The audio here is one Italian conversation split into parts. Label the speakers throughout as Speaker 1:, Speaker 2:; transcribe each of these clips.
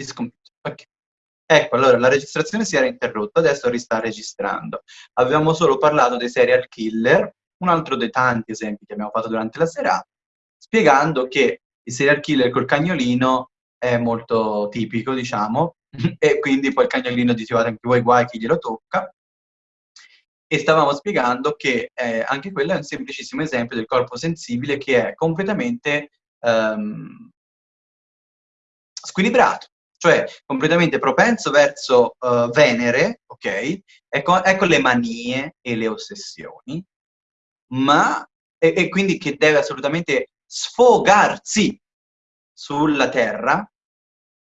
Speaker 1: This computer. Ok. Ecco, allora la registrazione si era interrotta, adesso rista registrando. Avevamo solo parlato dei serial killer, un altro dei tanti esempi che abbiamo fatto durante la serata, spiegando che il serial killer col cagnolino è molto tipico, diciamo, e quindi poi il cagnolino diceva anche voi guai chi glielo tocca, e stavamo spiegando che eh, anche quello è un semplicissimo esempio del corpo sensibile che è completamente ehm, squilibrato, cioè completamente propenso verso uh, Venere, ok? Ecco, ecco, le manie e le ossessioni, ma e, e quindi che deve assolutamente sfogarsi sulla Terra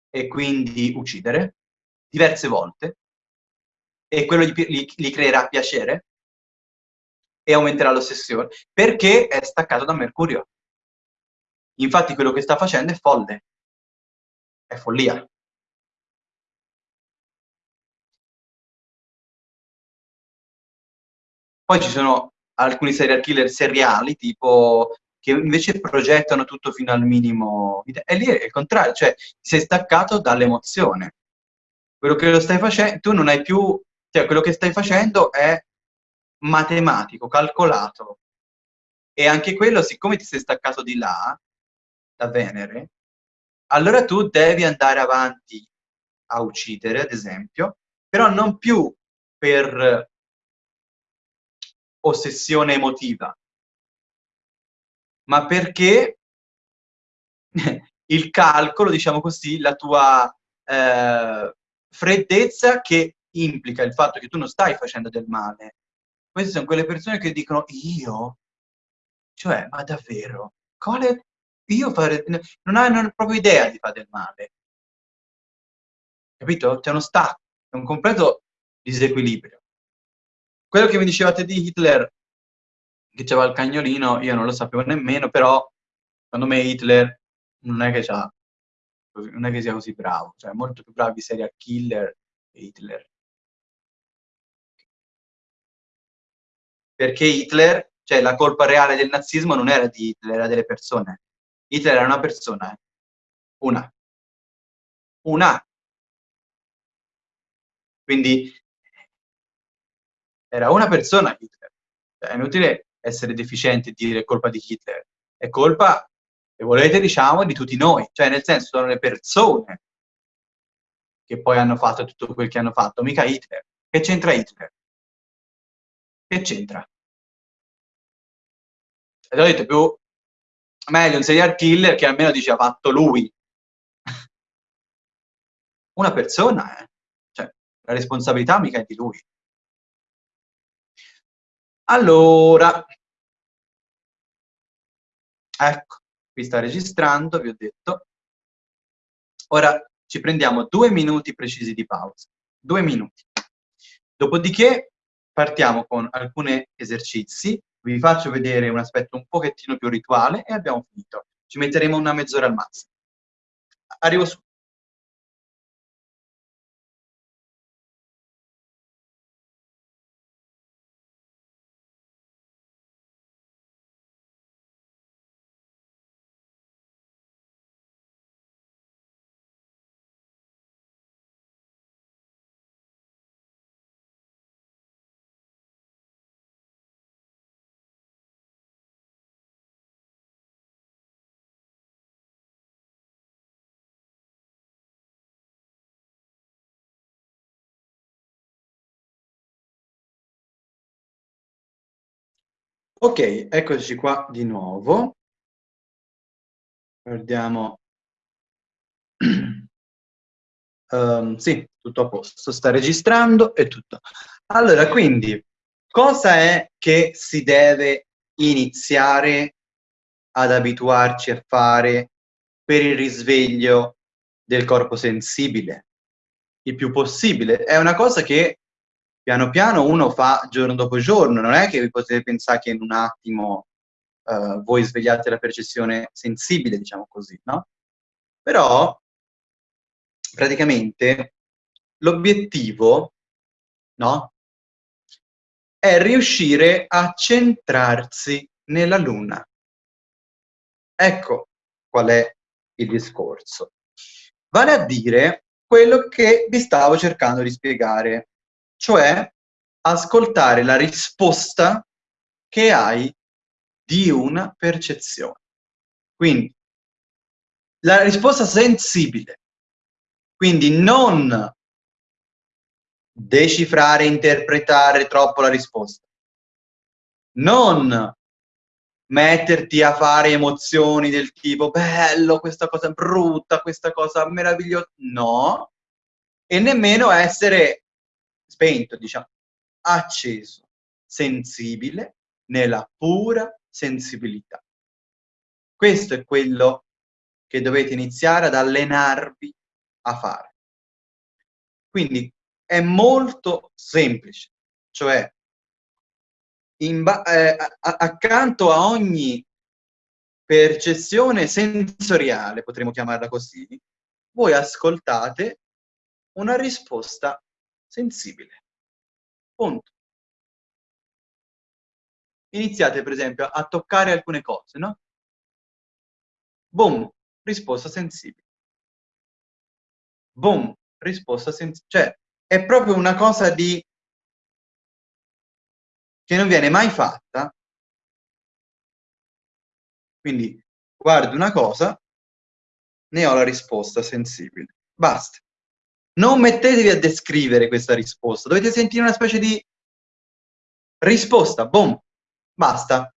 Speaker 1: e quindi uccidere diverse volte, e quello gli, gli, gli creerà piacere e aumenterà l'ossessione, perché è staccato da Mercurio. Infatti quello che sta facendo è folle, è follia. Poi ci sono alcuni serial killer seriali, tipo che invece progettano tutto fino al minimo. E lì è il contrario, cioè sei staccato dall'emozione. Quello che lo stai facendo, tu non hai più cioè, quello che stai facendo è matematico, calcolato. E anche quello, siccome ti sei staccato di là, da Venere, allora tu devi andare avanti a uccidere, ad esempio, però non più per ossessione emotiva, ma perché il calcolo, diciamo così, la tua eh, freddezza che implica il fatto che tu non stai facendo del male. Queste sono quelle persone che dicono io? Cioè, ma davvero? Quale? Io fare... Non hanno proprio idea di fare del male. Capito? C'è uno stacco, è un completo disequilibrio. Quello che mi dicevate di Hitler, che c'aveva il cagnolino, io non lo sapevo nemmeno, però secondo me Hitler non è che, non è che sia così bravo, cioè molto più bravi serial killer che Hitler. perché Hitler, cioè la colpa reale del nazismo non era di Hitler, era delle persone. Hitler era una persona, eh. una. Una. Quindi era una persona Hitler. Cioè, è inutile essere deficienti e dire colpa di Hitler. È colpa, se volete, diciamo, di tutti noi. Cioè, nel senso, sono le persone che poi hanno fatto tutto quel che hanno fatto, mica Hitler. Che c'entra Hitler? Che c'entra? E ho detto più meglio un serial killer che almeno dice ha fatto lui. Una persona, eh. Cioè, la responsabilità mica è di lui. Allora, ecco, qui sta registrando, vi ho detto. Ora ci prendiamo due minuti precisi di pausa. Due minuti. Dopodiché partiamo con alcuni esercizi, vi faccio vedere un aspetto un pochettino più rituale e abbiamo finito. Ci metteremo una mezz'ora al massimo. Arrivo su. Ok, eccoci qua di nuovo. Guardiamo. um, sì, tutto a posto, sta registrando e tutto. Allora, quindi, cosa è che si deve iniziare ad abituarci a fare per il risveglio del corpo sensibile? Il più possibile. È una cosa che piano piano uno fa giorno dopo giorno, non è che vi potete pensare che in un attimo uh, voi svegliate la percezione sensibile, diciamo così, no? Però, praticamente, l'obiettivo, no? È riuscire a centrarsi nella Luna. Ecco qual è il discorso. Vale a dire quello che vi stavo cercando di spiegare, cioè ascoltare la risposta che hai di una percezione. Quindi, la risposta sensibile. Quindi non decifrare, interpretare troppo la risposta. Non metterti a fare emozioni del tipo bello, questa cosa brutta, questa cosa meravigliosa. No. E nemmeno essere spento, diciamo, acceso, sensibile, nella pura sensibilità. Questo è quello che dovete iniziare ad allenarvi a fare. Quindi è molto semplice, cioè eh, accanto a ogni percezione sensoriale, potremmo chiamarla così, voi ascoltate una risposta sensibile. Punto. Iniziate, per esempio, a toccare alcune cose, no? Boom, risposta sensibile. Boom, risposta sensibile. Cioè, è proprio una cosa di che non viene mai fatta. Quindi guardo una cosa, ne ho la risposta sensibile. Basta. Non mettetevi a descrivere questa risposta, dovete sentire una specie di risposta, boom, basta.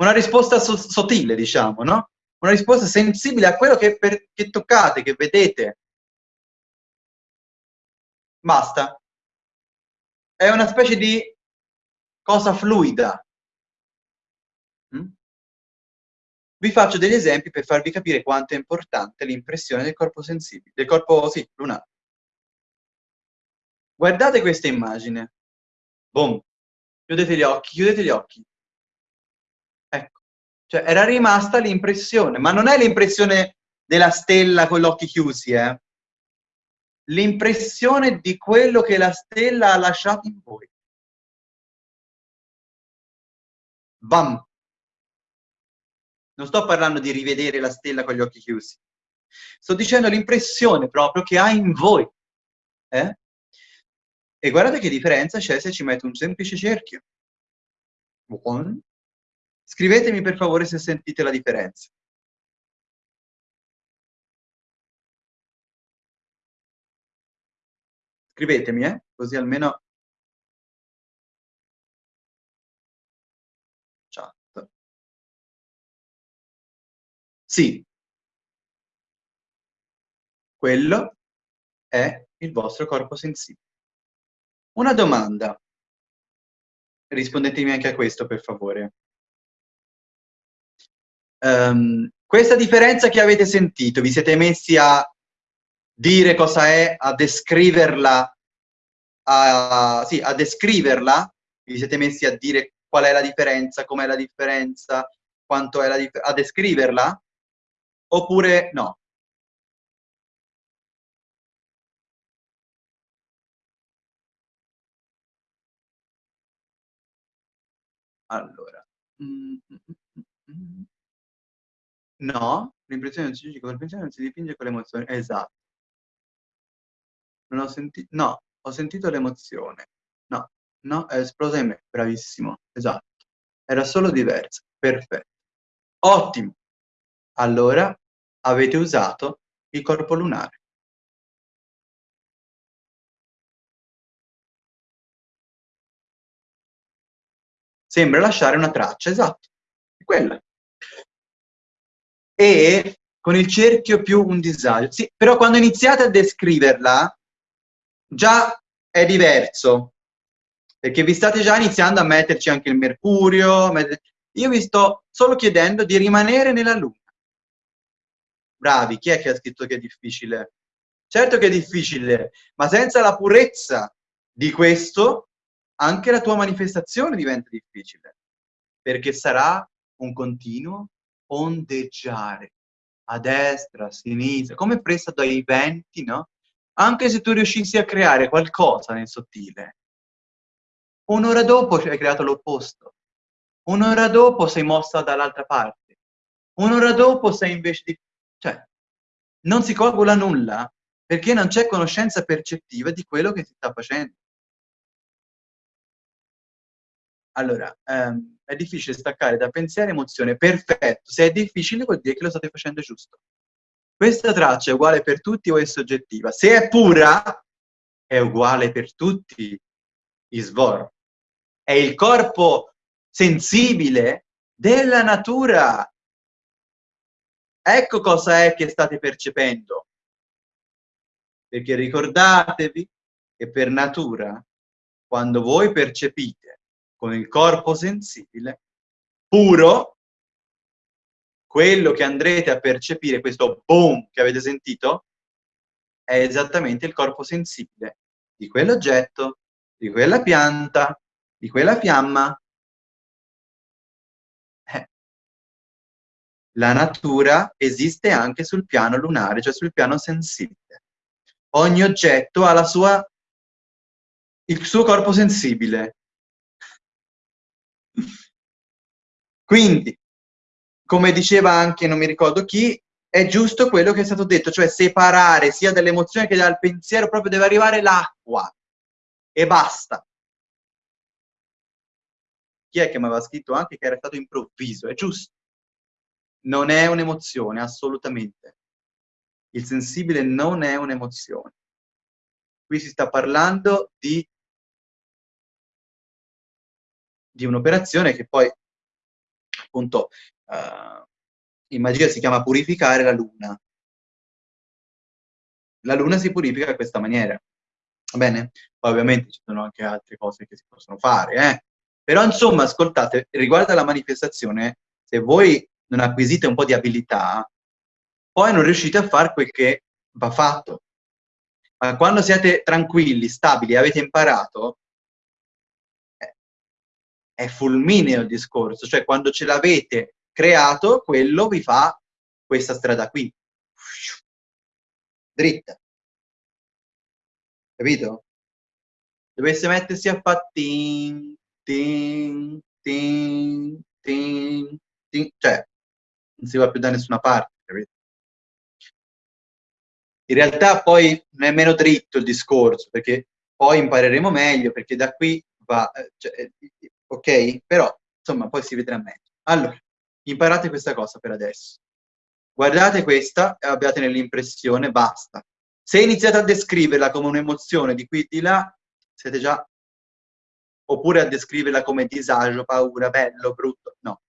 Speaker 1: Una risposta so sottile, diciamo, no? Una risposta sensibile a quello che, per, che toccate, che vedete. Basta. È una specie di cosa fluida. Mm? Vi faccio degli esempi per farvi capire quanto è importante l'impressione del corpo sensibile, del corpo, sì, lunare. Guardate questa immagine. Boom. Chiudete gli occhi, chiudete gli occhi. Ecco. Cioè, era rimasta l'impressione, ma non è l'impressione della stella con gli occhi chiusi, eh? L'impressione di quello che la stella ha lasciato in voi. Bam! Non sto parlando di rivedere la stella con gli occhi chiusi. Sto dicendo l'impressione proprio che ha in voi. Eh? E guardate che differenza c'è se ci metto un semplice cerchio. Buon. Scrivetemi per favore se sentite la differenza. Scrivetemi, eh? così almeno Sì. Quello è il vostro corpo sensibile. Una domanda. Rispondetemi anche a questo, per favore. Um, questa differenza che avete sentito, vi siete messi a dire cosa è, a descriverla, a, sì, a descriverla, vi siete messi a dire qual è la differenza, com'è la differenza, quanto è la differenza, a descriverla? Oppure no? Allora. Mm, mm, mm, no, l'impressione non si il pensiero, non si dipinge con l'emozione. Esatto. Non ho sentito, no, ho sentito l'emozione. No, no, è esplosa in me. Bravissimo, esatto. Era solo diversa. Perfetto. Ottimo. Allora, avete usato il corpo lunare. Sembra lasciare una traccia, esatto, è quella. E con il cerchio più un disagio. Sì, però quando iniziate a descriverla, già è diverso, perché vi state già iniziando a metterci anche il mercurio. Io vi sto solo chiedendo di rimanere nella luna. Bravi, chi è che ha scritto che è difficile? Certo che è difficile, ma senza la purezza di questo, anche la tua manifestazione diventa difficile, perché sarà un continuo ondeggiare a destra, a sinistra, come presa dai venti, no? Anche se tu riuscissi a creare qualcosa nel sottile, un'ora dopo hai creato l'opposto, un'ora dopo sei mossa dall'altra parte, un'ora dopo sei invece di cioè, non si coagula nulla perché non c'è conoscenza percettiva di quello che si sta facendo. Allora, ehm, è difficile staccare da pensiero e emozione. Perfetto. Se è difficile vuol dire che lo state facendo giusto. Questa traccia è uguale per tutti o è soggettiva? Se è pura, è uguale per tutti. Isvor. È il corpo sensibile della natura. Ecco cosa è che state percependo. Perché ricordatevi che per natura, quando voi percepite con il corpo sensibile, puro, quello che andrete a percepire, questo boom che avete sentito, è esattamente il corpo sensibile di quell'oggetto, di quella pianta, di quella fiamma. La natura esiste anche sul piano lunare, cioè sul piano sensibile. Ogni oggetto ha sua, il suo corpo sensibile. Quindi, come diceva anche, non mi ricordo chi, è giusto quello che è stato detto, cioè separare sia dall'emozione che dal pensiero, proprio deve arrivare l'acqua e basta. Chi è che mi aveva scritto anche che era stato improvviso? È giusto. Non è un'emozione, assolutamente. Il sensibile non è un'emozione. Qui si sta parlando di, di un'operazione che poi, appunto, uh, in magia si chiama purificare la luna. La luna si purifica in questa maniera. Va bene? Poi ovviamente ci sono anche altre cose che si possono fare, eh? Però insomma, ascoltate, riguardo alla manifestazione, se voi non acquisite un po' di abilità, poi non riuscite a fare quel che va fatto. Ma quando siete tranquilli, stabili, avete imparato, eh, è fulmineo il discorso, cioè quando ce l'avete creato, quello vi fa questa strada qui. Dritta. Capito? Dovesse mettersi a fare ting, ting, ting, ting, ting, cioè non si va più da nessuna parte, capito? In realtà poi non è meno dritto il discorso, perché poi impareremo meglio, perché da qui va, eh, cioè, eh, ok? Però, insomma, poi si vedrà meglio. Allora, Imparate questa cosa per adesso. Guardate questa e abbiate nell'impressione, basta. Se iniziate a descriverla come un'emozione di qui e di là, siete già... Oppure a descriverla come disagio, paura, bello, brutto. No.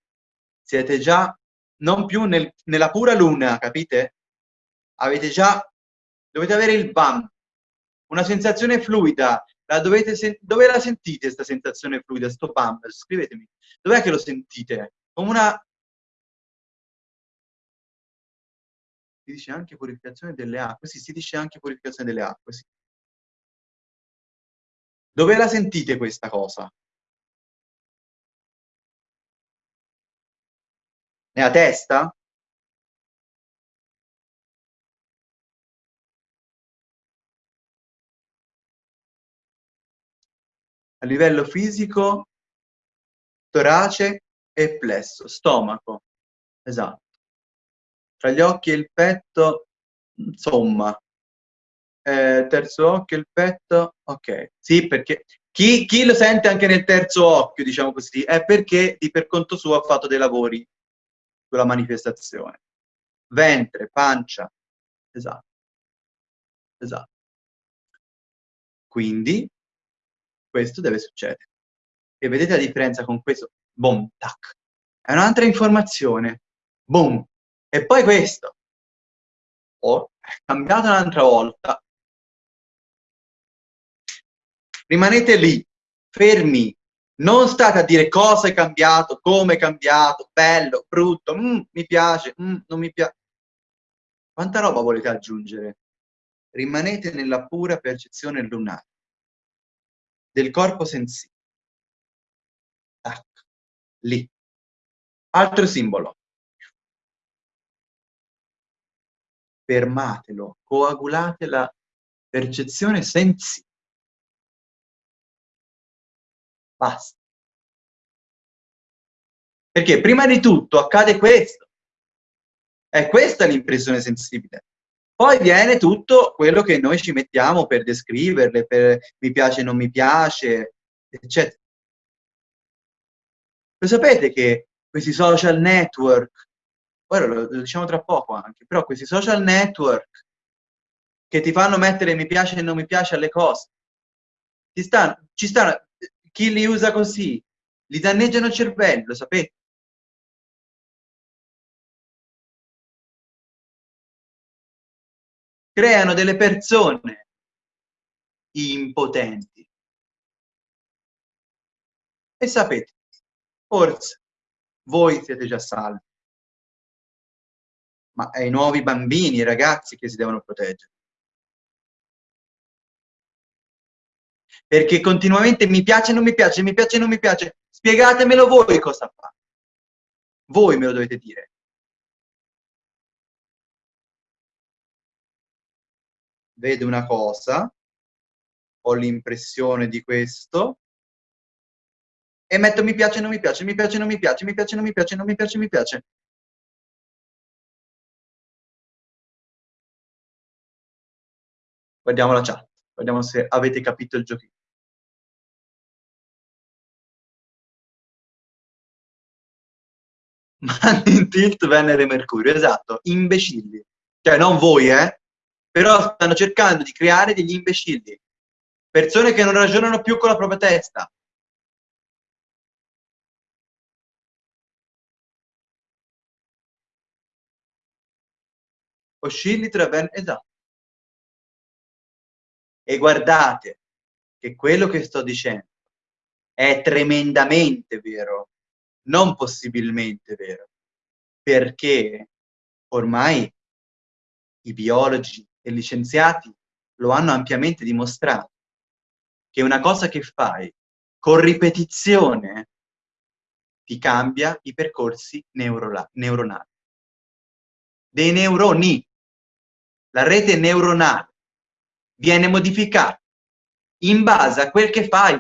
Speaker 1: Siete già non più nel, nella pura luna, capite? Avete già... Dovete avere il BAM, una sensazione fluida. La dovete dove la sentite questa sensazione fluida, sto BAM? Scrivetemi. Dov'è che lo sentite? Come una si dice anche purificazione delle acque, sì, si dice anche purificazione delle acque, sì. Dove la sentite questa cosa? Nella testa? A livello fisico, torace e plesso, stomaco. Esatto tra gli occhi e il petto, insomma, eh, terzo occhio il petto, ok, sì, perché chi, chi, lo sente anche nel terzo occhio, diciamo così, è perché di per conto suo ha fatto dei lavori sulla manifestazione. Ventre, pancia, esatto, esatto. Quindi, questo deve succedere. E vedete la differenza con questo? Boom, tac. È un'altra informazione. Boom, e poi questo. Ho cambiato un'altra volta. Rimanete lì, fermi. Non state a dire cosa è cambiato, come è cambiato, bello, brutto, mm, mi piace, mm, non mi piace. Quanta roba volete aggiungere? Rimanete nella pura percezione lunare del corpo sensibile. Tac, lì. Altro simbolo. fermatelo, coagulate la percezione sensibile. Basta. Perché prima di tutto accade questo. È questa l'impressione sensibile. Poi viene tutto quello che noi ci mettiamo per descriverle, per mi piace, non mi piace, eccetera. Lo sapete che questi social network, ora lo, lo diciamo tra poco anche, però questi social network che ti fanno mettere mi piace e non mi piace alle cose, ci stanno, ci stanno, chi li usa così, li danneggiano il cervello, lo sapete? creano delle persone impotenti. E sapete, forse voi siete già salvi, ma è i nuovi bambini, i ragazzi che si devono proteggere. Perché continuamente mi piace, non mi piace, mi piace, non mi piace. Spiegatemelo voi cosa fa. Voi me lo dovete dire. vedo una cosa, ho l'impressione di questo, e metto mi piace, non mi piace, mi piace, non mi piace, mi piace, non mi piace, non mi piace, mi piace. Guardiamo la chat, guardiamo se avete capito il giochino. Mandi in tilt Venere e Mercurio, esatto, imbecilli. Cioè, non voi, eh? però stanno cercando di creare degli imbecilli, persone che non ragionano più con la propria testa. Oscilli tra ben... Esatto. E guardate che quello che sto dicendo è tremendamente vero, non possibilmente vero, perché ormai i biologi e licenziati lo hanno ampiamente dimostrato, che una cosa che fai con ripetizione ti cambia i percorsi neuronali. Dei neuroni. La rete neuronale viene modificata in base a quel che fai,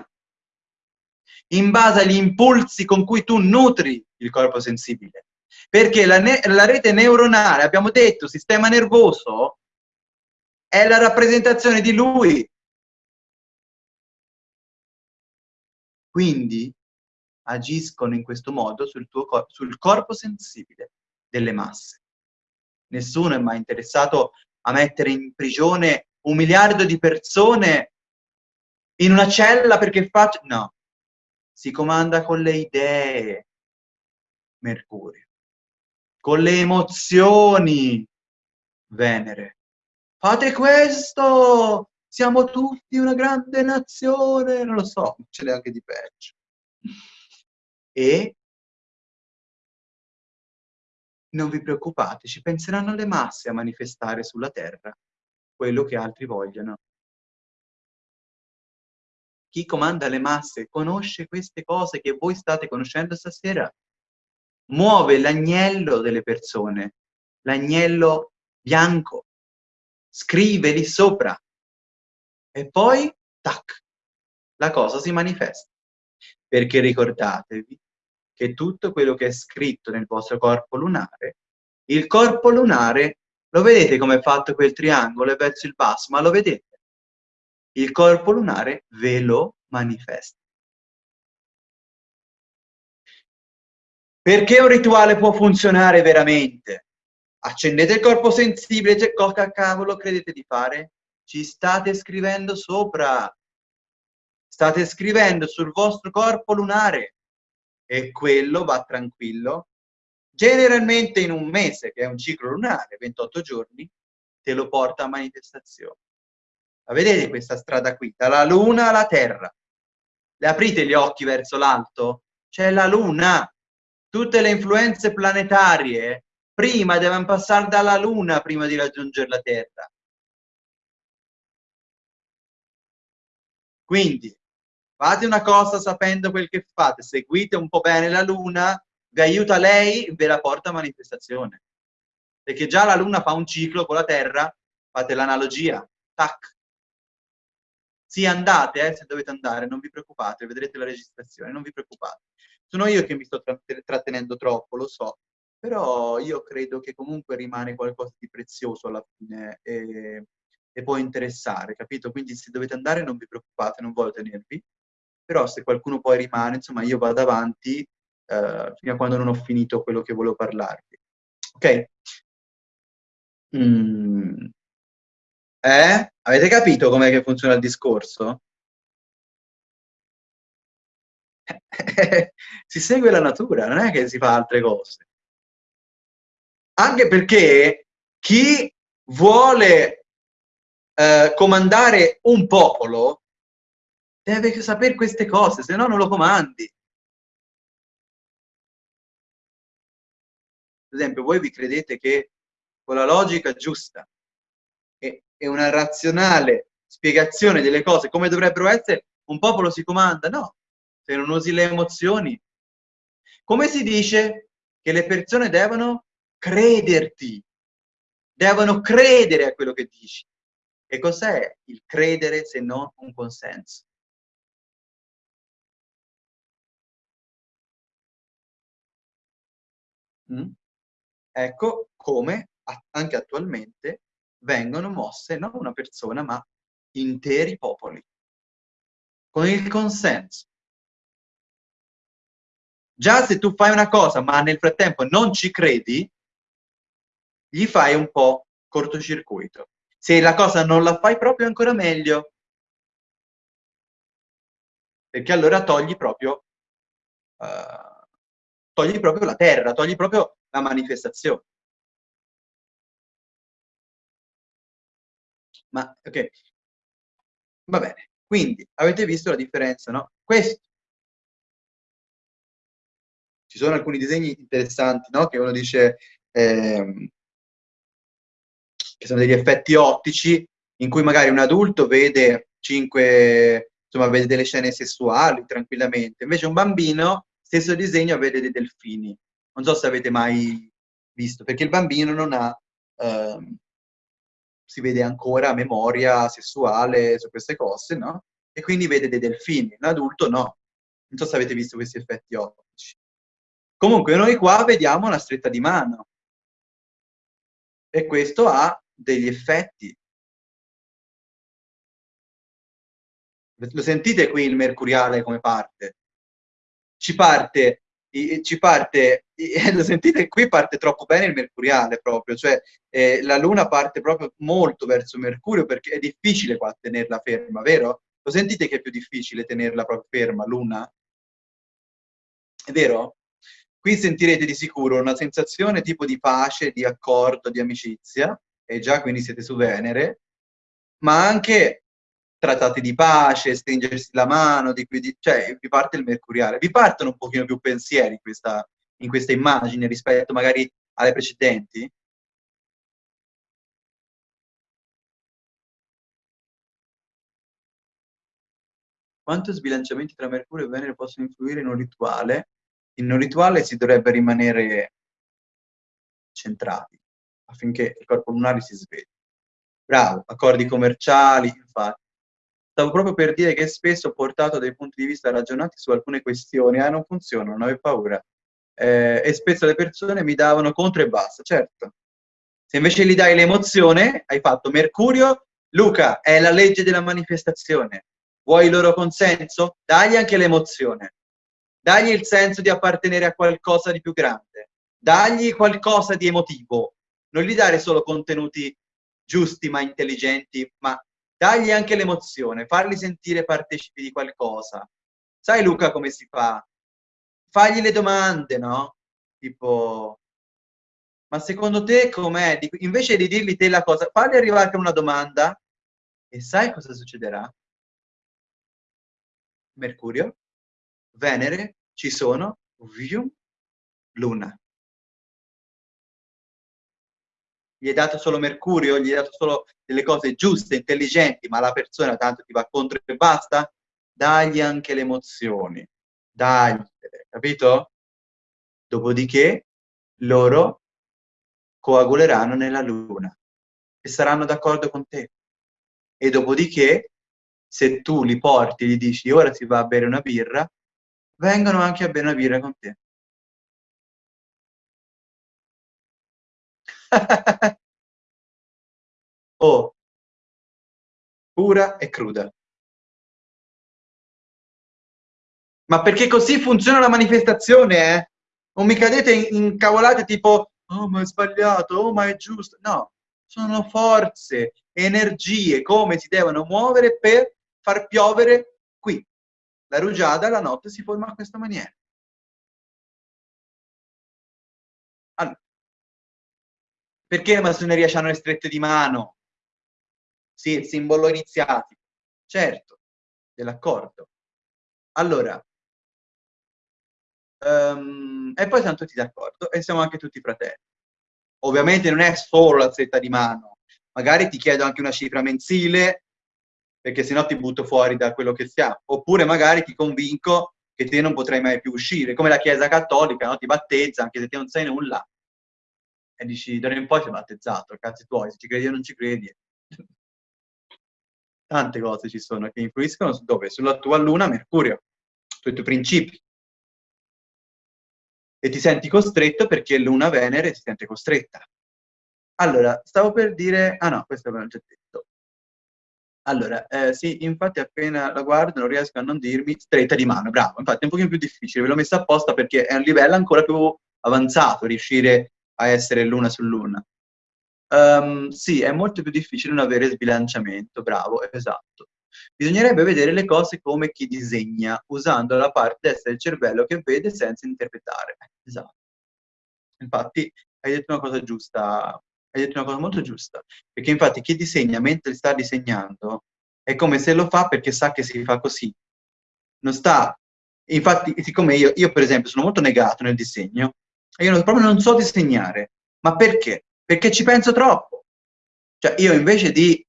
Speaker 1: in base agli impulsi con cui tu nutri il corpo sensibile. Perché la, la rete neuronale, abbiamo detto, sistema nervoso, è la rappresentazione di lui. Quindi agiscono in questo modo sul, tuo cor sul corpo sensibile delle masse. Nessuno è mai interessato a mettere in prigione un miliardo di persone in una cella perché faccia... No, si comanda con le idee, Mercurio, con le emozioni, Venere, fate questo, siamo tutti una grande nazione, non lo so, ce n'è anche di peggio. E non vi preoccupate, ci penseranno le masse a manifestare sulla terra quello che altri vogliono. Chi comanda le masse conosce queste cose che voi state conoscendo stasera, muove l'agnello delle persone, l'agnello bianco, scrive lì sopra e poi, tac, la cosa si manifesta. Perché ricordatevi che tutto quello che è scritto nel vostro corpo lunare, il corpo lunare, lo vedete come è fatto quel triangolo verso il basso, ma lo vedete? Il corpo lunare ve lo manifesta. Perché un rituale può funzionare veramente? accendete il corpo sensibile, c'è cosa cavolo credete di fare? Ci state scrivendo sopra, state scrivendo sul vostro corpo lunare e quello va tranquillo. Generalmente in un mese, che è un ciclo lunare, 28 giorni, te lo porta a manifestazione. La vedete questa strada qui? Dalla luna alla terra. Le aprite gli occhi verso l'alto? C'è la luna. Tutte le influenze planetarie prima devono passare dalla Luna prima di raggiungere la Terra. Quindi, fate una cosa sapendo quel che fate, seguite un po' bene la Luna, vi aiuta lei, ve la porta a manifestazione. Perché già la Luna fa un ciclo con la Terra, fate l'analogia, tac. Sì, andate, eh, se dovete andare, non vi preoccupate, vedrete la registrazione, non vi preoccupate. Sono io che mi sto trattenendo troppo, lo so, Però io credo che comunque rimane qualcosa di prezioso alla fine e, e può interessare, capito? Quindi se dovete andare non vi preoccupate, non voglio tenervi, però se qualcuno poi rimane, insomma, io vado avanti eh, fino a quando non ho finito quello che volevo parlarvi. Ok? Mm. Eh? Avete capito com'è che funziona il discorso? si segue la natura, non è che si fa altre cose. Anche perché chi vuole eh, comandare un popolo deve sapere queste cose, se no non lo comandi. Per esempio, voi vi credete che con la logica giusta e, una razionale spiegazione delle cose come dovrebbero essere, un popolo si comanda? No, se non usi le emozioni. Come si dice che le persone devono crederti, devono credere a quello che dici. E cos'è il credere se non un consenso? Mm? Ecco come anche attualmente vengono mosse non una persona ma interi popoli con il consenso. Già se tu fai una cosa ma nel frattempo non ci credi, gli fai un po' cortocircuito. Se la cosa non la fai proprio ancora meglio, perché allora togli proprio, uh, togli proprio la terra, togli proprio la manifestazione. Ma, ok. Va bene. Quindi, avete visto la differenza, no? Questo. Ci sono alcuni disegni interessanti, no? Che uno dice... Eh, che sono degli effetti ottici in cui magari un adulto vede cinque, insomma, vede delle scene sessuali tranquillamente, invece un bambino, stesso disegno, vede dei delfini. Non so se avete mai visto, perché il bambino non ha, ehm, si vede ancora memoria sessuale su queste cose, no? E quindi vede dei delfini, l'adulto no. Non so se avete visto questi effetti ottici. Comunque noi qua vediamo una stretta di mano. E questo ha degli effetti. Lo sentite qui il mercuriale come parte? Ci parte, ci parte, lo sentite qui parte troppo bene il mercuriale proprio, cioè eh, la luna parte proprio molto verso Mercurio perché è difficile qua tenerla ferma, vero? Lo sentite che è più difficile tenerla proprio ferma, luna? È vero? Qui sentirete di sicuro una sensazione tipo di pace, di accordo, di amicizia, e già quindi siete su Venere, ma anche trattati di pace, stringersi la mano, di cui, cioè vi parte il mercuriale. Vi partono un pochino più pensieri in questa, in questa immagine rispetto magari alle precedenti? Quanto sbilanciamenti tra Mercurio e Venere possono influire in un rituale? In un rituale si dovrebbe rimanere centrati affinché il corpo lunare si svegli. Bravo, accordi commerciali, infatti. Stavo proprio per dire che spesso ho portato dei punti di vista ragionati su alcune questioni, ah non funziona, non avevo paura. Eh, e spesso le persone mi davano contro e basta, certo. Se invece gli dai l'emozione, hai fatto Mercurio, Luca, è la legge della manifestazione. Vuoi il loro consenso? Dagli anche l'emozione. Dagli il senso di appartenere a qualcosa di più grande. Dagli qualcosa di emotivo non gli dare solo contenuti giusti ma intelligenti, ma dargli anche l'emozione, farli sentire partecipi di qualcosa. Sai Luca come si fa? Fagli le domande, no? Tipo, ma secondo te com'è? Invece di dirgli te la cosa, fagli arrivare con una domanda e sai cosa succederà? Mercurio, Venere, ci sono, Luna. Gli hai dato solo Mercurio, gli hai dato solo delle cose giuste, intelligenti, ma la persona tanto ti va contro e basta, dagli anche le emozioni, dagli, capito? Dopodiché loro coaguleranno nella luna e saranno d'accordo con te. E dopodiché, se tu li porti e gli dici ora si va a bere una birra, vengono anche a bere una birra con te. oh, pura e cruda. Ma perché così funziona la manifestazione, eh? Non mi cadete in, cavolate tipo, oh ma è sbagliato, oh ma è giusto. No, sono forze, energie, come si devono muovere per far piovere qui. La rugiada la notte si forma a questa maniera. Perché la massoneria hanno le strette di mano? Sì, il simbolo iniziatico. Certo, dell'accordo. Allora, um, e poi siamo tutti d'accordo e siamo anche tutti fratelli. Ovviamente non è solo la stretta di mano, magari ti chiedo anche una cifra mensile, perché sennò ti butto fuori da quello che siamo. Oppure magari ti convinco che te non potrai mai più uscire, come la Chiesa Cattolica, no? ti battezza anche se te non sai nulla. E dici, da in poi sei battezzato, cazzi tuoi, se ci credi o non ci credi. Tante cose ci sono che influiscono su dove? Sulla tua luna Mercurio, sui tuoi principi. E ti senti costretto perché luna Venere si sente costretta. Allora, stavo per dire... Ah no, questo l'ho già detto. Allora, eh, sì, infatti appena la guardo non riesco a non dirmi stretta di mano, bravo. Infatti è un pochino più difficile, ve l'ho messa apposta perché è un livello ancora più avanzato riuscire a essere luna su luna. Um, sì, è molto più difficile non avere sbilanciamento, bravo, esatto. Bisognerebbe vedere le cose come chi disegna, usando la parte destra del cervello che vede senza interpretare. Esatto. Infatti, hai detto una cosa giusta, hai detto una cosa molto giusta, perché infatti chi disegna mentre sta disegnando è come se lo fa perché sa che si fa così. Non sta... Infatti, siccome io, io per esempio sono molto negato nel disegno, e io proprio non so disegnare. Ma perché? Perché ci penso troppo. Cioè, io invece di...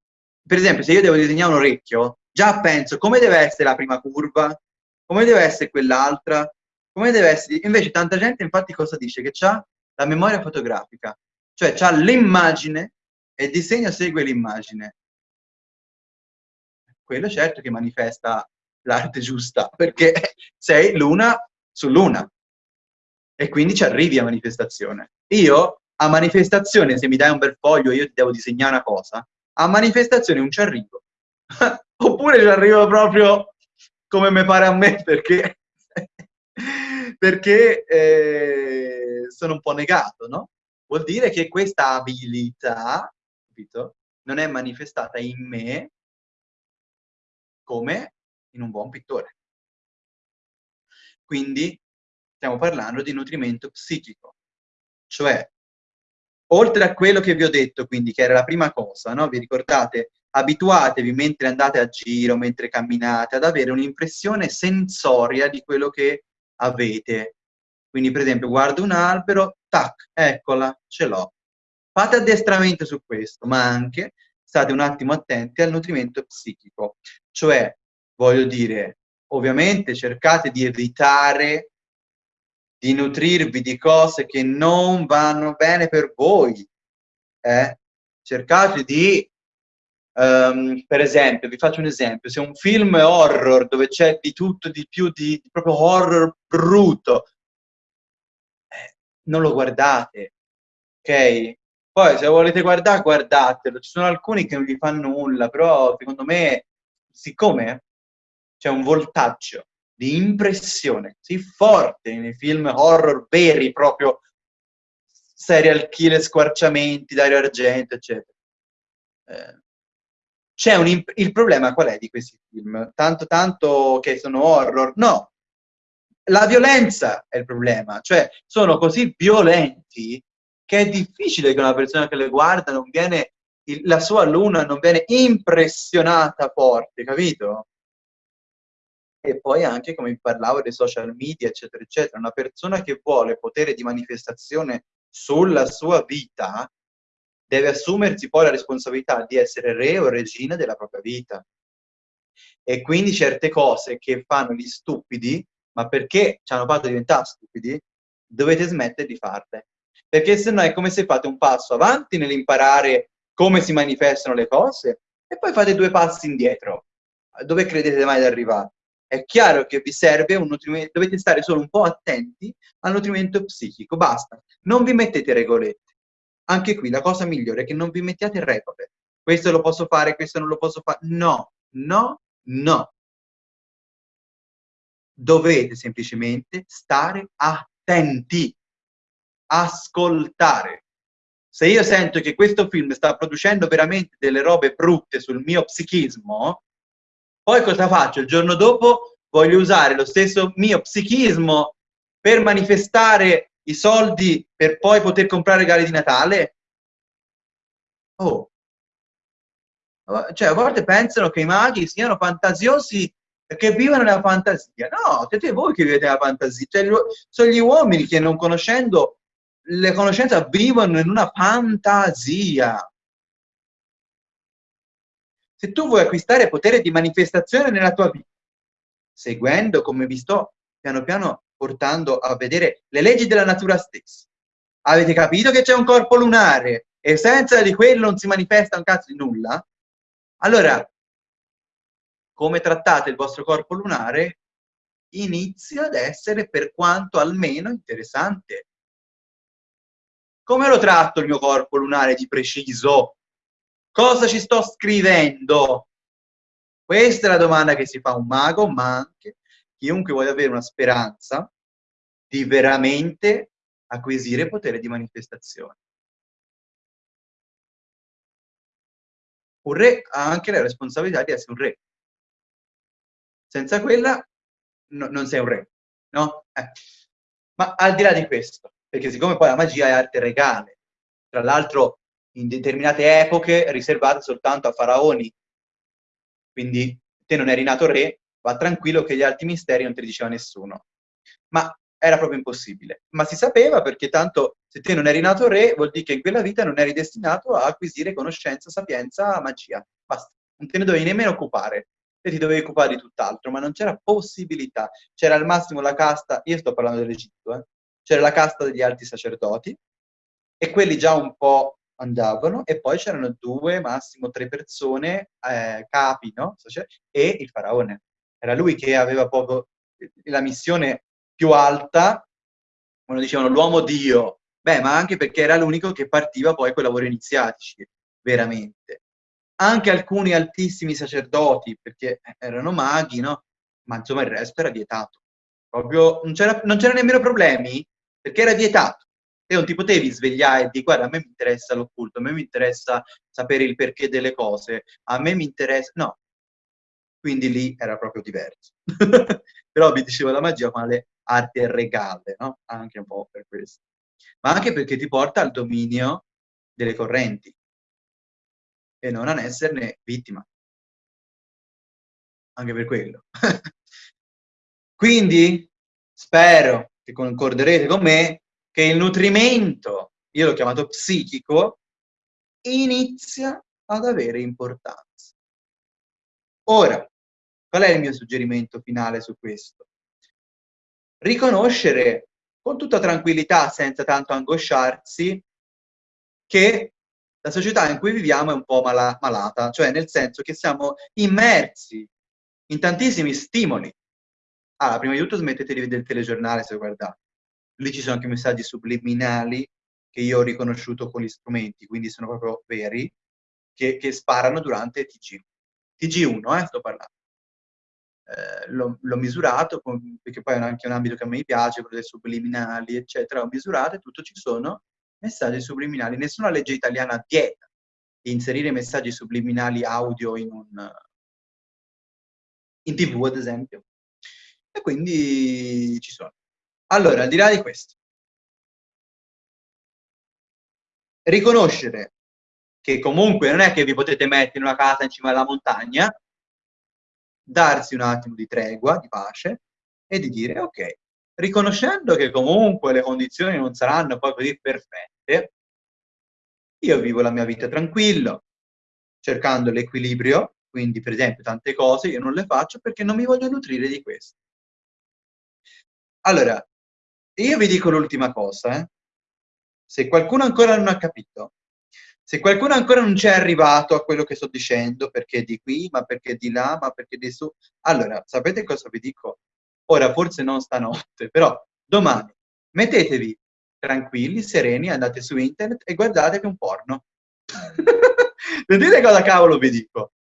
Speaker 1: Per esempio, se io devo disegnare un orecchio, già penso come deve essere la prima curva, come deve essere quell'altra, come deve essere... Invece tanta gente infatti cosa dice? Che ha la memoria fotografica. Cioè c'ha l'immagine e il disegno segue l'immagine. Quello certo che manifesta l'arte giusta, perché sei l'una su l'una. E quindi ci arrivi a manifestazione. Io a manifestazione, se mi dai un bel foglio e io ti devo disegnare una cosa, a manifestazione non ci arrivo. Oppure ci arrivo proprio come mi pare a me, perché, perché eh, sono un po' negato, no? vuol dire che questa abilità, capito, non è manifestata in me come in un buon pittore. Quindi stiamo parlando di nutrimento psichico, cioè oltre a quello che vi ho detto, quindi che era la prima cosa, no? vi ricordate? Abituatevi mentre andate a giro, mentre camminate, ad avere un'impressione sensoria di quello che avete, quindi, per esempio, guardo un albero, tac, eccola, ce l'ho. Fate addestramento su questo, ma anche state un attimo attenti al nutrimento psichico. Cioè, voglio dire, ovviamente cercate di evitare di nutrirvi di cose che non vanno bene per voi. Eh? Cercate di, um, per esempio, vi faccio un esempio, se un film è horror dove c'è di tutto, di più, di, di proprio horror brutto, non lo guardate, ok? Poi se volete guardare, guardatelo. Ci sono alcuni che non vi fanno nulla, però secondo me, siccome c'è un voltaggio di impressione così forte nei film horror veri, proprio serial killer, squarciamenti, Dario Argento, eccetera. Eh, c'è un il problema qual è di questi film? Tanto tanto che sono horror? No, la violenza è il problema, cioè sono così violenti che è difficile che una persona che le guarda non viene, la sua luna non viene impressionata forte, capito? E poi anche, come parlavo, dei social media, eccetera, eccetera, una persona che vuole potere di manifestazione sulla sua vita deve assumersi poi la responsabilità di essere re o regina della propria vita. E quindi certe cose che fanno gli stupidi ma perché ci hanno fatto diventare stupidi, dovete smettere di farle. Perché se no è come se fate un passo avanti nell'imparare come si manifestano le cose e poi fate due passi indietro. Dove credete mai di arrivare? È chiaro che vi serve un nutrimento, dovete stare solo un po' attenti al nutrimento psichico, basta. Non vi mettete regolette. Anche qui la cosa migliore è che non vi mettiate regole. Questo lo posso fare, questo non lo posso fare. No, no, no. Dovete semplicemente stare attenti, ascoltare. Se io sento che questo film sta producendo veramente delle robe brutte sul mio psichismo, poi cosa faccio? Il giorno dopo voglio usare lo stesso mio psichismo per manifestare i soldi per poi poter comprare regali di Natale? Oh. Cioè, a volte pensano che i maghi siano fantasiosi perché vivono nella fantasia. No, siete voi che vivete nella fantasia. Cioè, sono gli uomini che non conoscendo le conoscenze vivono in una fantasia. Se tu vuoi acquistare potere di manifestazione nella tua vita, seguendo come vi sto piano piano portando a vedere le leggi della natura stessa, avete capito che c'è un corpo lunare e senza di quello non si manifesta un cazzo di nulla? Allora, come trattate il vostro corpo lunare inizia ad essere per quanto almeno interessante. Come lo tratto il mio corpo lunare di preciso? Cosa ci sto scrivendo? Questa è la domanda che si fa un mago, ma anche chiunque voglia avere una speranza di veramente acquisire potere di manifestazione. Un re ha anche la responsabilità di essere un re. Senza quella no, non sei un re, no? Eh. Ma al di là di questo, perché siccome poi la magia è arte regale, tra l'altro in determinate epoche riservate soltanto a faraoni, quindi te non eri nato re, va tranquillo che gli altri misteri non te li diceva nessuno. Ma era proprio impossibile. Ma si sapeva perché tanto se te non eri nato re vuol dire che in quella vita non eri destinato a acquisire conoscenza, sapienza, magia. Basta, non te ne dovevi nemmeno occupare. Te ti dovevi occupare di tutt'altro, ma non c'era possibilità. C'era al massimo la casta, io sto parlando dell'Egitto, eh? c'era la casta degli alti sacerdoti e quelli già un po' andavano e poi c'erano due, massimo tre persone, eh, capi, no? E il faraone. Era lui che aveva proprio la missione più alta, quando dicevano l'uomo Dio, beh, ma anche perché era l'unico che partiva poi con i lavori iniziatici, veramente. Anche alcuni altissimi sacerdoti, perché erano maghi, no? Ma insomma il resto era vietato. Proprio non c'era nemmeno problemi, perché era vietato te non ti potevi svegliare e dire guarda a me mi interessa l'occulto, a me mi interessa sapere il perché delle cose, a me mi interessa... No, quindi lì era proprio diverso. Però vi dicevo la magia quale arte regale, no? Anche un po' per questo. Ma anche perché ti porta al dominio delle correnti e non ad esserne vittima. Anche per quello. quindi spero che concorderete con me che il nutrimento, io l'ho chiamato psichico, inizia ad avere importanza. Ora, qual è il mio suggerimento finale su questo? Riconoscere con tutta tranquillità, senza tanto angosciarsi, che la società in cui viviamo è un po' mala malata, cioè nel senso che siamo immersi in tantissimi stimoli. Ah, prima di tutto smettete di vedere il telegiornale se guardate lì ci sono anche messaggi subliminali che io ho riconosciuto con gli strumenti, quindi sono proprio veri, che, che sparano durante TG. TG1, eh, sto parlando. Eh, l'ho misurato, perché poi è anche un ambito che a me piace, quello dei subliminali, eccetera, ho misurato e tutto ci sono messaggi subliminali. Nessuna legge italiana vieta di inserire messaggi subliminali audio in un in tv, ad esempio. E quindi ci sono. Allora, al di là di questo, riconoscere che comunque non è che vi potete mettere in una casa in cima alla montagna, darsi un attimo di tregua, di pace, e di dire, ok, riconoscendo che comunque le condizioni non saranno poi così perfette, io vivo la mia vita tranquillo, cercando l'equilibrio, quindi per esempio tante cose io non le faccio perché non mi voglio nutrire di questo. Allora, io vi dico l'ultima cosa, eh. Se qualcuno ancora non ha capito, se qualcuno ancora non ci è arrivato a quello che sto dicendo, perché di qui, ma perché di là, ma perché di su, allora, sapete cosa vi dico? Ora, forse non stanotte, però domani, mettetevi tranquilli, sereni, andate su internet e guardatevi un porno. Vedete cosa cavolo vi dico?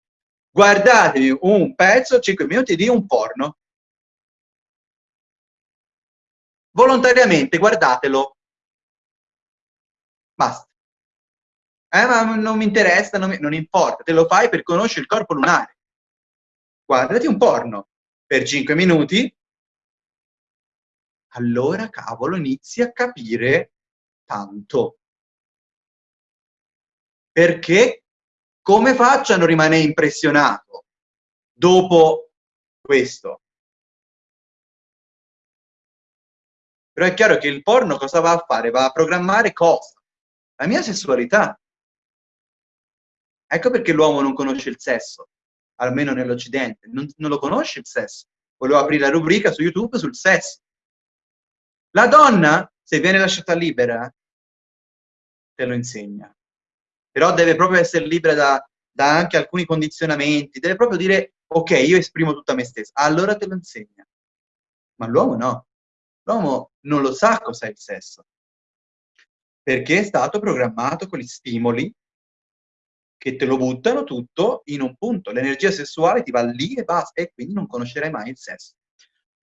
Speaker 1: Guardatevi un pezzo, 5 minuti di un porno. Volontariamente guardatelo. Basta. Eh, ma non mi interessa, non, mi, non importa, te lo fai per conoscere il corpo lunare. Guardati un porno per 5 minuti, allora cavolo inizi a capire tanto. Perché come faccio a non rimanere impressionato dopo questo? Però è chiaro che il porno cosa va a fare? Va a programmare cosa? La mia sessualità. Ecco perché l'uomo non conosce il sesso, almeno nell'Occidente, non, non, lo conosce il sesso. Volevo aprire la rubrica su YouTube sul sesso. La donna, se viene lasciata libera, te lo insegna. Però deve proprio essere libera da, da anche alcuni condizionamenti, deve proprio dire, ok, io esprimo tutta me stessa, allora te lo insegna. Ma l'uomo no. L'uomo non lo sa cos'è il sesso. Perché è stato programmato con gli stimoli che te lo buttano tutto in un punto. L'energia sessuale ti va lì e basta, e quindi non conoscerai mai il sesso.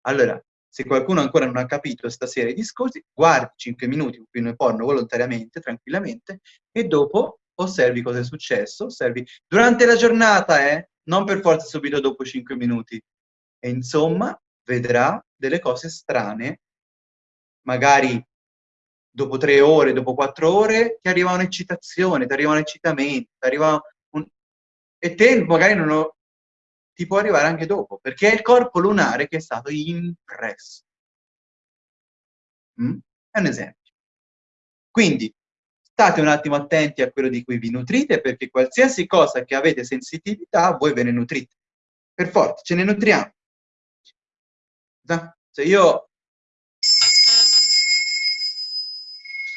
Speaker 1: Allora, se qualcuno ancora non ha capito questa serie di discorsi, guardi 5 minuti un film porno volontariamente, tranquillamente, e dopo osservi cosa è successo, osservi durante la giornata, eh, non per forza subito dopo 5 minuti. E insomma, vedrà delle cose strane, magari dopo tre ore, dopo quattro ore, ti arriva un'eccitazione, ti arriva un eccitamento, ti arriva un... e te magari non lo... ti può arrivare anche dopo, perché è il corpo lunare che è stato impresso. Mm? È un esempio. Quindi, state un attimo attenti a quello di cui vi nutrite, perché qualsiasi cosa che avete sensitività, voi ve ne nutrite. Per forza, ce ne nutriamo. Se io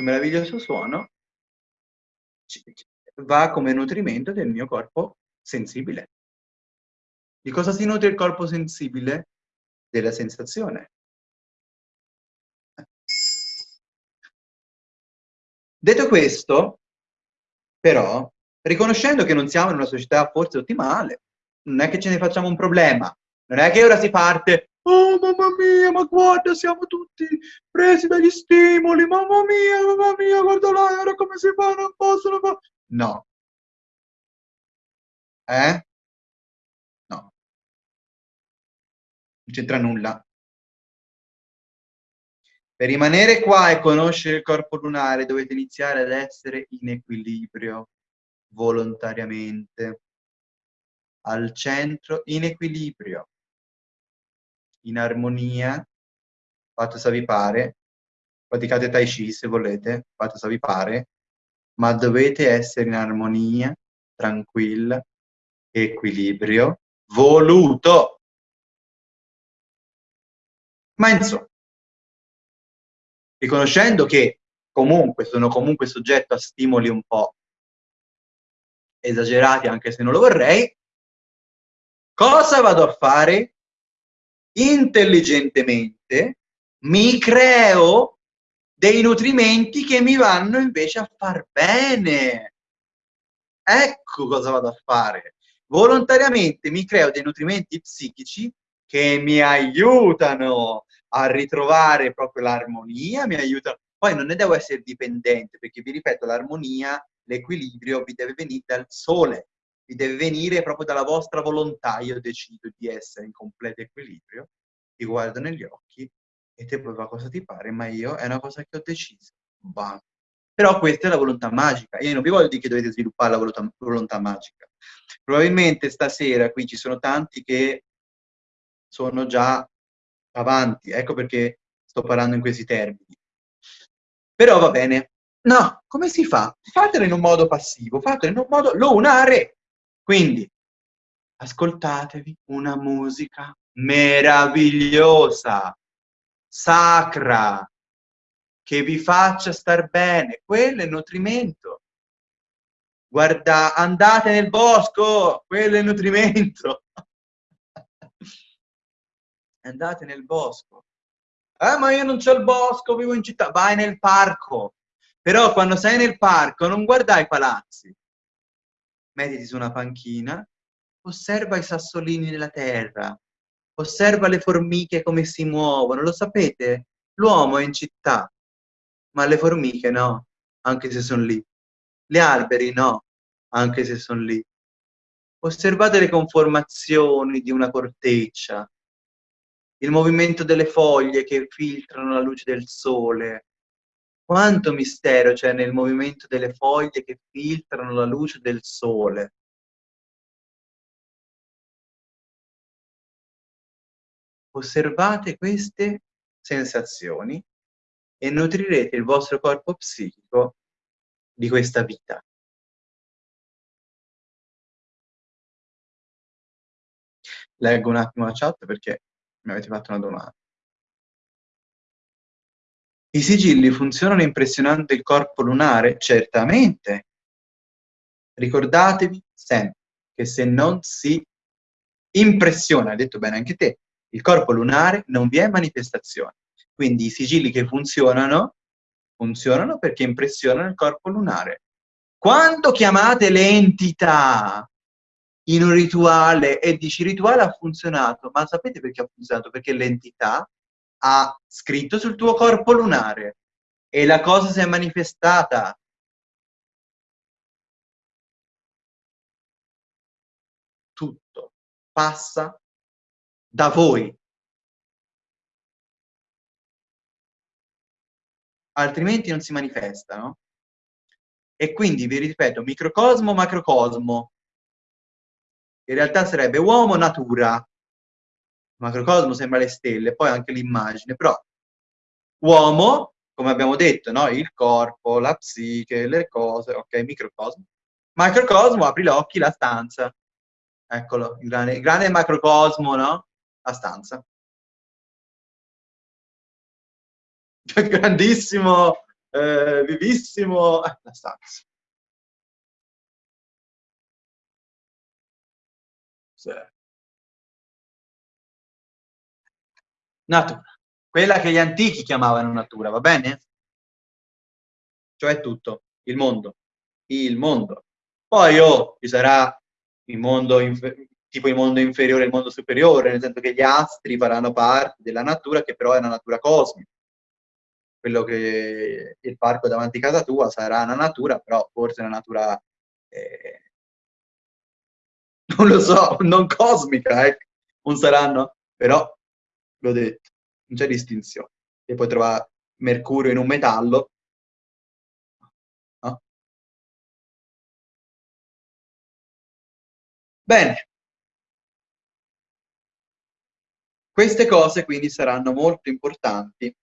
Speaker 1: questo meraviglioso suono va come nutrimento del mio corpo sensibile. Di cosa si nutre il corpo sensibile? Della sensazione. Detto questo, però, riconoscendo che non siamo in una società forse ottimale, non è che ce ne facciamo un problema, non è che ora si parte Oh, mamma mia, ma guarda, siamo tutti presi dagli stimoli. Mamma mia, mamma mia, guarda ora come si fa, non possono fare. No. Eh? No. Non c'entra nulla. Per rimanere qua e conoscere il corpo lunare dovete iniziare ad essere in equilibrio volontariamente. Al centro, in equilibrio in armonia, fate se vi pare, praticate Tai Chi se volete, fate se vi pare, ma dovete essere in armonia, tranquilla, equilibrio, voluto. Ma insomma, riconoscendo che comunque sono comunque soggetto a stimoli un po' esagerati, anche se non lo vorrei, cosa vado a fare? Intelligentemente mi creo dei nutrimenti che mi vanno invece a far bene. Ecco cosa vado a fare. Volontariamente mi creo dei nutrimenti psichici che mi aiutano a ritrovare proprio l'armonia, mi aiutano. Poi non ne devo essere dipendente, perché vi ripeto, l'armonia, l'equilibrio vi deve venire dal sole, vi deve venire proprio dalla vostra volontà. Io decido di essere in completo equilibrio, ti guardo negli occhi e te fa cosa ti pare, ma io è una cosa che ho deciso. Bam. Però questa è la volontà magica. Io non vi voglio dire che dovete sviluppare la volontà, volontà magica. Probabilmente stasera qui ci sono tanti che sono già avanti, ecco perché sto parlando in questi termini. Però va bene. No, come si fa? Fatelo in un modo passivo, fatelo in un modo lunare. Quindi, ascoltatevi una musica meravigliosa, sacra, che vi faccia star bene. Quello è nutrimento. Guarda, andate nel bosco, quello è nutrimento. andate nel bosco. Eh, ma io non c'ho il bosco, vivo in città. Vai nel parco. Però quando sei nel parco non guardai i palazzi. Mettiti su una panchina, osserva i sassolini nella terra, osserva le formiche come si muovono. Lo sapete? L'uomo è in città, ma le formiche no, anche se sono lì. Gli alberi no, anche se sono lì. Osservate le conformazioni di una corteccia, il movimento delle foglie che filtrano la luce del sole. Quanto mistero c'è nel movimento delle foglie che filtrano la luce del sole. Osservate queste sensazioni e nutrirete il vostro corpo psichico di questa vita. Leggo un attimo la chat perché mi avete fatto una domanda. I sigilli funzionano impressionando il corpo lunare? Certamente. Ricordatevi sempre che se non si impressiona, hai detto bene anche te, il corpo lunare non vi è manifestazione. Quindi i sigilli che funzionano, funzionano perché impressionano il corpo lunare. Quando chiamate le entità in un rituale e dici rituale ha funzionato, ma sapete perché ha funzionato? Perché l'entità ha scritto sul tuo corpo lunare e la cosa si è manifestata. Tutto passa da voi. Altrimenti non si manifestano. E quindi vi ripeto, microcosmo, macrocosmo, in realtà sarebbe uomo natura, macrocosmo sembra le stelle, poi anche l'immagine, però uomo, come abbiamo detto, no? il corpo, la psiche, le cose, ok, microcosmo. Macrocosmo, apri gli occhi, la stanza. Eccolo, il grande, il grande macrocosmo, no? La stanza. Grandissimo, eh, vivissimo, la stanza. Sì. Natura. Quella che gli antichi chiamavano natura, va bene? Cioè tutto, il mondo. Il mondo. Poi oh, ci sarà il mondo, tipo il mondo inferiore e il mondo superiore, nel senso che gli astri faranno parte della natura, che però è una natura cosmica. Quello che il parco davanti a casa tua sarà una natura, però forse una natura eh, non lo so, non cosmica, ecco, non saranno, però l'ho detto, non c'è distinzione. E poi trovare mercurio in un metallo, no? Bene. Queste cose quindi saranno molto importanti